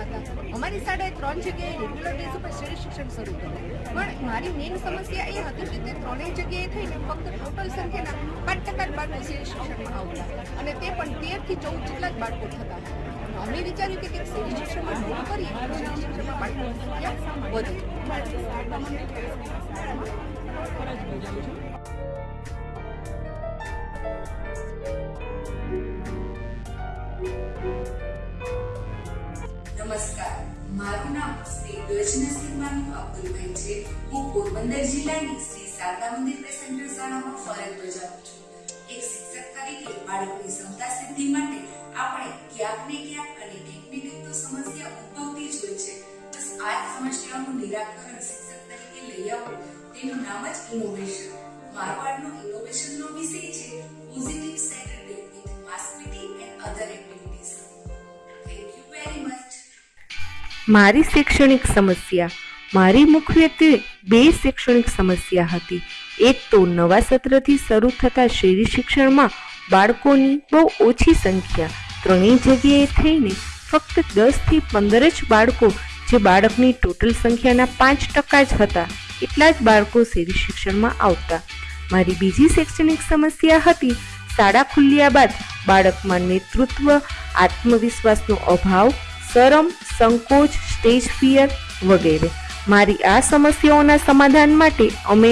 અમારી શાળાએ ત્રણ જગ્યાએ રેગ્યુલર બેઝ ઉપર સીડી શિક્ષણ શરૂ કર્યું. પણ મારી મેઇન સમસ્યા એ હતી કે તે ત્રણેય જગ્યાએ થઈને ફક્ત ટોટલ સંખ્યાના પાંચ ટકા બાળકો સીડી શિક્ષણમાં આવતા અને તે પણ તેરથી ચૌદ જેટલા જ બાળકો થતા અમે વિચાર્યું કે કંઈક સીડી શિક્ષણમાં શરૂ કરીએ શિક્ષણમાં બાળકો વધે. પોરબંદર જિલ્લાની શ્રી શારદા મંદિર સેન્ટર શાળામાં ફરજ બજાવું છું એક શિક્ષક તરીકે બાળકની ક્ષમતા સિદ્ધિ માટે આપણે ક્યાંક ને ક્યાંક અને કંઈક ને કંઈક તો સમસ્યા ઉદ્ભવતી જ હોય છે. બસ આ સમસ્યાઓનું નિરાકરણ શિક્ષક તરીકે લઈ આવવું તેનું નામ જ ઇનોવેશન મારો આજનો ઇનોવેશનનો વિષય છે positive Saturday with mass and other activities thank you very much મારી શૈક્ષણિક સમસ્યા. મારી મુખ્યત્વે બે શૈક્ષણિક સમસ્યા હતી. એક તો નવા સત્રથી શરૂ થતા શહેરી શિક્ષણમાં બાળકોની બહુ ઓછી સંખ્યા. ત્રણેય જગ્યાએ થઈને ફક્ત દસથી પંદર જ બાળકો, જે બાળકની ટોટલ સંખ્યાના પાંચ ટકા જ હતા, એટલા જ બાળકો શહેરી શિક્ષણમાં આવતા. મારી બીજી શૈક્ષણિક સમસ્યા હતી, શાળા ખુલ્યા બાદ બાળકમાં નેતૃત્વ, આત્મવિશ્વાસનો અભાવ, શરમ, સંકોચ, સ્ટેજ ફિયર વગેરે. મારી આ સમસ્યાઓના સમાધાન માટે અમે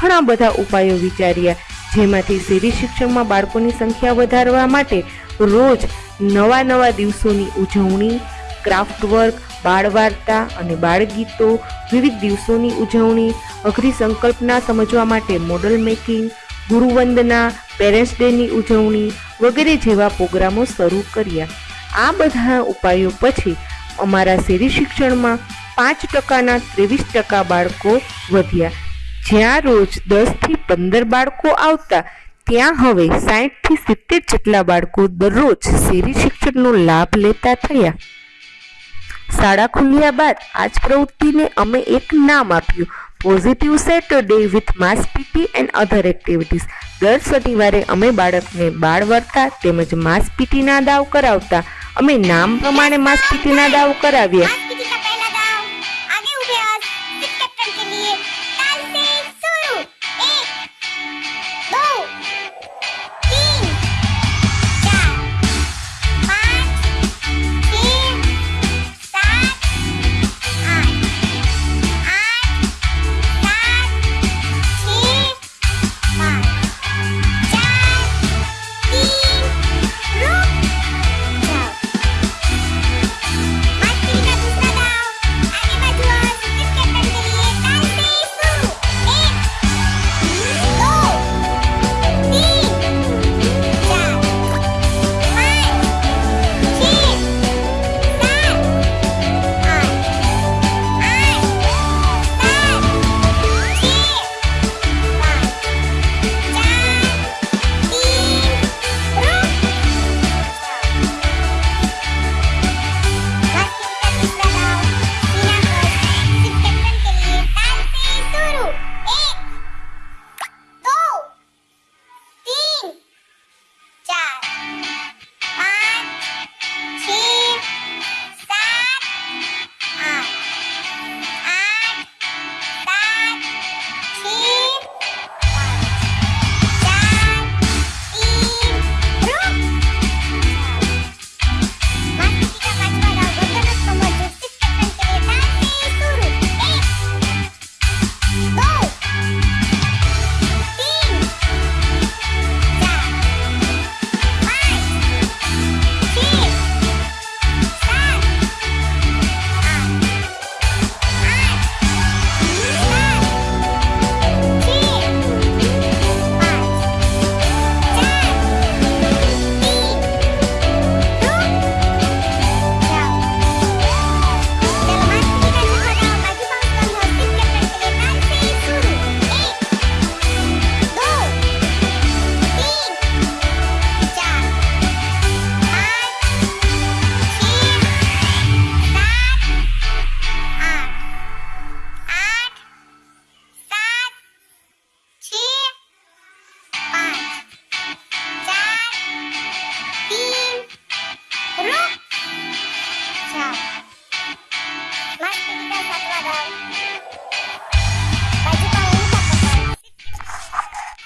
ઘણા બધા ઉપાયો વિચાર્યા, જેમાંથી શેરી શિક્ષણમાં બાળકોની સંખ્યા વધારવા માટે રોજ નવા નવા દિવસોની ઉજવણી ક્રાફ્ટ વર્ક બાળ અને બાળગીતો, વિવિધ દિવસોની ઉજવણી, અઘરી સંકલ્પના સમજવા માટે મોડલ મેકિંગ ગુરુવંદના પેરેન્ટ્સ ડેની ઉજવણી વગેરે જેવા પ્રોગ્રામો શરૂ કર્યા. આ બધા ઉપાયો પછી અમારા શેરી શિક્ષણમાં પાંચ ટકાના ત્રેવીસ ટકા બાળકો વધ્યા. જ્યાં રોજ દસથી પંદર બાળકો આવતા, ત્યાં હવે સાહીઠથી સિત્તેર જેટલા બાળકો દરરોજ શેરી શિક્ષણનો લાભ લેતા થયા. શાળા ખુલ્યા બાદ આ જ પ્રવૃત્તિને અમે એક નામ આપ્યું positive Saturday with mass PT and other activities દર શનિવારે અમે બાળકને બાળ વર્તા તેમજ માસ પીટીના દાવ કરાવતા. અમે નામ પ્રમાણે માસ પીટીના દાવ કરાવ્યા.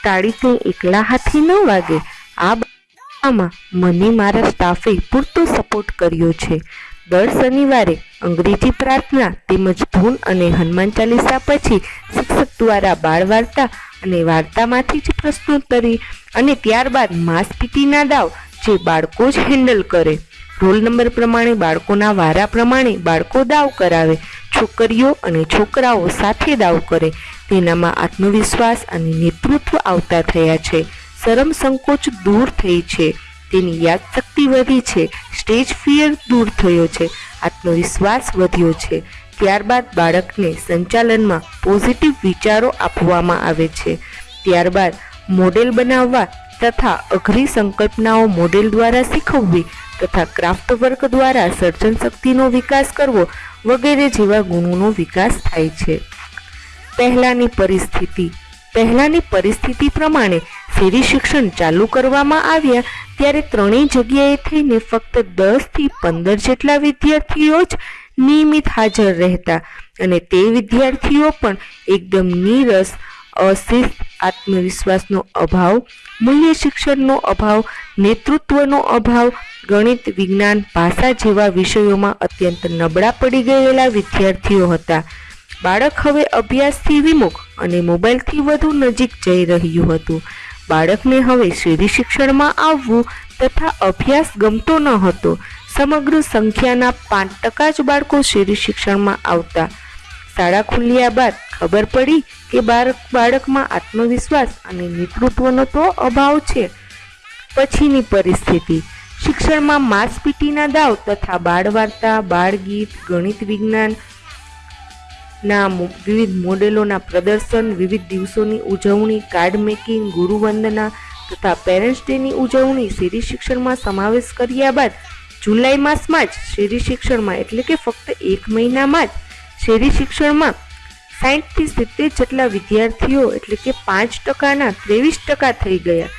તાળી કંઈ એકલા હાથી ન વાગે. આ બાબતમાં મને મારા સ્ટાફે પૂરતો સપોર્ટ કર્યો છે. દર શનિવારે અંગ્રેજી પ્રાર્થના તેમજ ધૂન અને હનુમાન ચાલીસા પછી શિક્ષક દ્વારા બાળ વાર્તા અને વાર્તામાંથી જ પ્રશ્નોત્તરી અને ત્યારબાદ માંસપીટીના દાવ જે બાળકો જ હેન્ડલ કરે. રોલ નંબર પ્રમાણે બાળકોના વારા પ્રમાણે બાળકો દાવ કરાવે. છોકરીઓ અને છોકરાઓ સાથે દાવ કરે. તેનામાં આત્મવિશ્વાસ અને નેતૃત્વ આવતા થયા છે. શરમ સંકોચ દૂર થઈ છે. તેની યાદશક્તિ વધી છે. સ્ટેજ ફિયર દૂર થયો છે. આત્મવિશ્વાસ વધ્યો છે. ત્યારબાદ બાળકને સંચાલનમાં પોઝિટિવ વિચારો આપવામાં આવે છે. ત્યારબાદ મોડેલ બનાવવા તથા અઘરી સંકલ્પનાઓ મોડેલ દ્વારા શીખવવી તથા ક્રાફ્ટ વર્ક દ્વારા સર્જન શક્તિનો વિકાસ કરવો વગેરે જેવા ગુણોનો વિકાસ થાય છે. પહેલાંની પરિસ્થિતિ. પહેલાંની પરિસ્થિતિ પ્રમાણે શેરી શિક્ષણ ચાલુ કરવામાં આવ્યા ત્યારે ત્રણેય જગ્યાએ થઈને ફક્ત દસથી પંદર જેટલા વિદ્યાર્થીઓ જ નિયમિત હાજર રહેતા અને તે વિદ્યાર્થીઓ પણ એકદમ નીરસ, અશિસ્ત, આત્મવિશ્વાસનો અભાવ, મૂલ્ય શિક્ષણનો અભાવ, નેતૃત્વનો અભાવ, ગણિત, વિજ્ઞાન, ભાષા જેવા વિષયોમાં અત્યંત નબળા પડી ગયેલા વિદ્યાર્થીઓ હતા. બાળક હવે અભ્યાસથી વિમુખ અને મોબાઈલથી વધુ નજીક જઈ રહ્યું હતું. બાળકને હવે શેરી શિક્ષણમાં આવવું તથા અભ્યાસ ગમતો ન હતો. સમગ્ર સંખ્યાના પાંચ ટકા જ બાળકો શેરી શિક્ષણમાં આવતા. શાળા ખુલ્યા બાદ ખબર પડી કે બાળક બાળકમાં આત્મવિશ્વાસ અને નેતૃત્વનો તો અભાવ છે. પછીની પરિસ્થિતિ. શિક્ષણમાં માસપીટીના દાવ તથા બાળ વાર્તા બાળ ગીત ગણિત વિજ્ઞાન ના વિવિધ મોડેલોના પ્રદર્શન, વિવિધ દિવસોની ઉજવણી, કાર્ડ મેકિંગ, ગુરુવંદના તથા પેરેન્ટ્સ ડેની ઉજવણી, શેરી શિક્ષણમાં સમાવેશ કર્યા બાદ જુલાઈ માસમાં જ શેરી શિક્ષણમાં, એટલે કે ફક્ત એક મહિનામાં જ શેરી શિક્ષણમાં સાહીઠથી સિત્તેર જેટલા વિદ્યાર્થીઓ, એટલે કે પાંચ ટકાના ત્રેવીસ ટકા થઈ ગયા.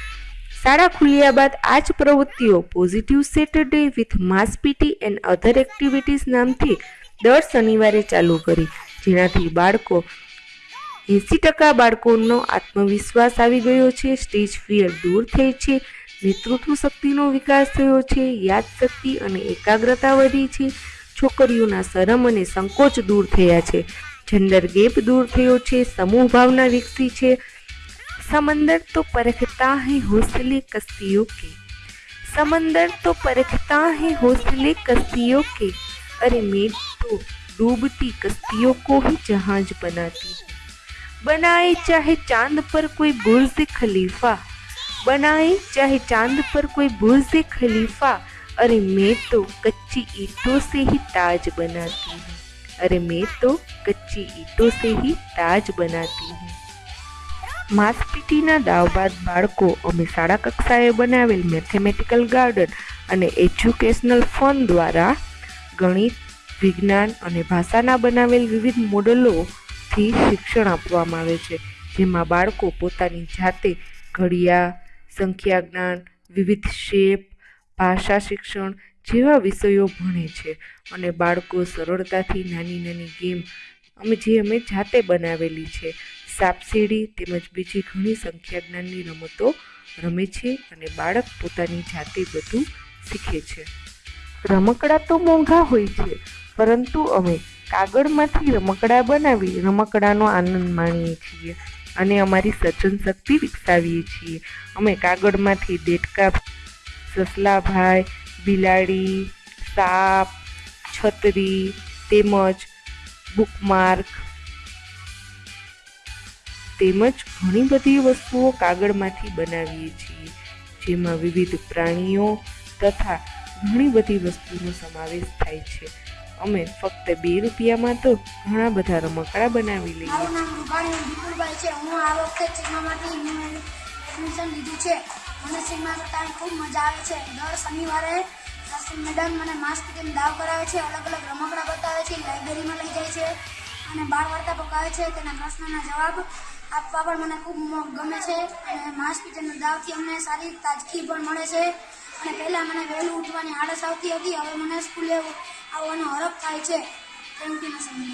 શાળા ખુલ્યા બાદ આ જ પ્રવૃત્તિઓ positive Saturday with mass PT and other activities નામથી દર શનિવારે ચાલુ કરી. જેનાથી બાળકો એંસી ટકા બાળકોનો આત્મવિશ્વાસ આવી ગયો છે. સ્ટેજ ફિયર દૂર થઈ છે. નેતૃત્વ શક્તિનો વિકાસ થયો છે. યાદશક્તિ અને એકાગ્રતા વધી છે. છોકરીઓના શરમ અને સંકોચ દૂર થયા છે. જેન્ડર ગેપ દૂર થયો છે. સમૂહ ભાવના વિકસી છે. સમંદર તો પરખતા હૈ હોસલે કસ્તીઓ કે. સમંદર તો પરખતા હૈ હોસલે કસ્તીઓ કે. અરે મેં તો डूबती कस्तियों को ही जहाज बनाती हूँ बनाए चाहे चांद पर कोई बुर्ज खलीफा बनाए चाहे चांद पर कोई बुर्ज खलीफा अरे मैं तो कच्ची ईंटों से ही ताज बनाती हूँ अरे मैं तो कच्ची ईंटों से ही ताज बनाती हूँ માસ પીટીના દાવ બાદ બાળકો અમે શાળા કક્ષાએ બનાવેલ મેથેમેટિકલ ગાર્ડન અને એજ્યુકેશનલ ફન દ્વારા ગણિત વિજ્ઞાન અને ભાષાના બનાવેલ વિવિધ મોડલોથી શિક્ષણ આપવામાં આવે છે, જેમાં બાળકો પોતાની જાતે ઘડિયા, સંખ્યા જ્ઞાન, વિવિધ શેપ, ભાષા શિક્ષણ જેવા વિષયો ભણે છે અને બાળકો સરળતાથી નાની નાની ગેમ અમે જે અમે જાતે બનાવેલી છે, સાપસીડી તેમજ બીજી ઘણી સંખ્યા જ્ઞાનની રમતો રમે છે અને બાળક પોતાની જાતે બધું શીખે છે. રમકડા તો મોંઘા હોય છે પરંતુ અમે કાગળમાંથી રમકડા બનાવી રમકડાનો આનંદ માણીએ છીએ અને અમારી સર્જન શક્તિ વિકસાવીએ છીએ. અમે કાગળમાંથી દેડકા, સસલાભાઈ, બિલાડી, સાપ, છત્રી, તેમજ બુકમાર્ક તેમજ ઘણી બધી વસ્તુઓ કાગળમાંથી બનાવીએ છીએ, જેમાં વિવિધ પ્રાણીઓ તથા ઘણી બધી વસ્તુનો સમાવેશ થાય છે. અમે ફક્ત બે રૂપિયામાં તો ઘણા બધા રમકડા બનાવી લઈએ. મારું નામ રૂપાણી વિપુલભાઈ છે. હું આ વખતે સિગ્મામાંથી એડમિશન લીધું છે. મને સિગ્મા કરતાં ખૂબ મજા આવે છે. દર શનિવારે મેડમ મને માસ્ક પીટીને દાવ કરાવે છે. અલગ અલગ રમકડા બતાવે છે. લાઇબ્રેરીમાં લઈ જાય છે અને બાળ વાર્તા પકાવે છે. તેના પ્રશ્નના જવાબ આપવા પણ મને ખૂબ ગમે છે. અને માસ્ક પીટીના દાવથી અમને સારી તાજગી પણ મળે છે. અને પહેલાં મને વહેલું ઉઠવાની આળસ આવતી હતી. હવે મને સ્કૂલે આવવાનો હરખ થાય છે. થેન્ક યુ સમય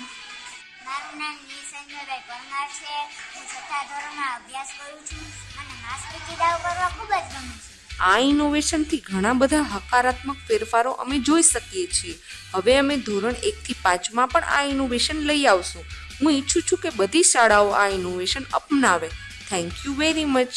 મારું નામ નિસંજયભાઈ પરમાર છે. હું છઠ્ઠા ધોરણમાં અભ્યાસ કરું છું. અને માસ્ક દાવ કરવા ખૂબ જ ગમે છે. આ ઇનોવેશનથી ઘણા બધા હકારાત્મક ફેરફારો અમે જોઈ શકીએ છીએ. હવે અમે ધોરણ એકથી પાંચમાં પણ આ ઇનોવેશન લઈ આવશું. હું ઈચ્છું છું કે બધી શાળાઓ આ ઇનોવેશન અપનાવે. Thank you very much